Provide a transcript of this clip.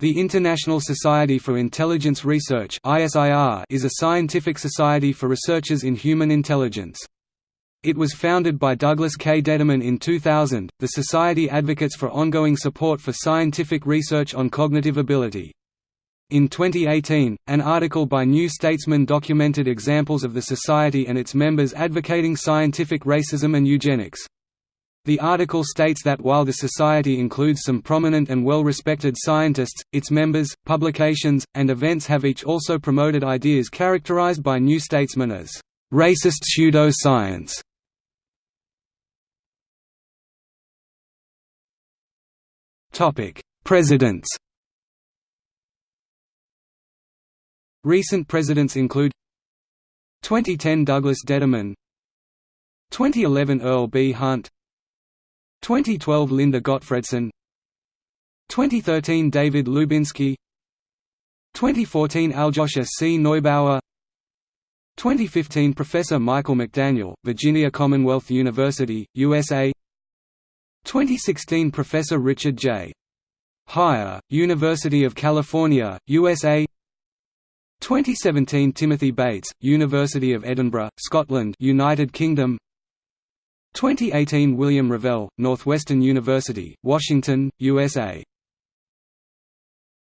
The International Society for Intelligence Research is a scientific society for researchers in human intelligence. It was founded by Douglas K. Detterman in 2000. The Society advocates for ongoing support for scientific research on cognitive ability. In 2018, an article by New Statesman documented examples of the Society and its members advocating scientific racism and eugenics. The article states that while the Society includes some prominent and well-respected scientists, its members, publications, and events have each also promoted ideas characterized by New Statesman as racist pseudo-science. Presidents Recent presidents include 2010 Douglas Detterman 2011 Earl B. Hunt 2012 Linda Gottfredson 2013 David Lubinski 2014 Aljoscha C. Neubauer. 2015 Professor Michael McDaniel, Virginia Commonwealth University, USA 2016 Professor Richard J. Haier, University of California, USA 2017 Timothy Bates, University of Edinburgh, Scotland United Kingdom 2018 William Revelle, Northwestern University, Washington, USA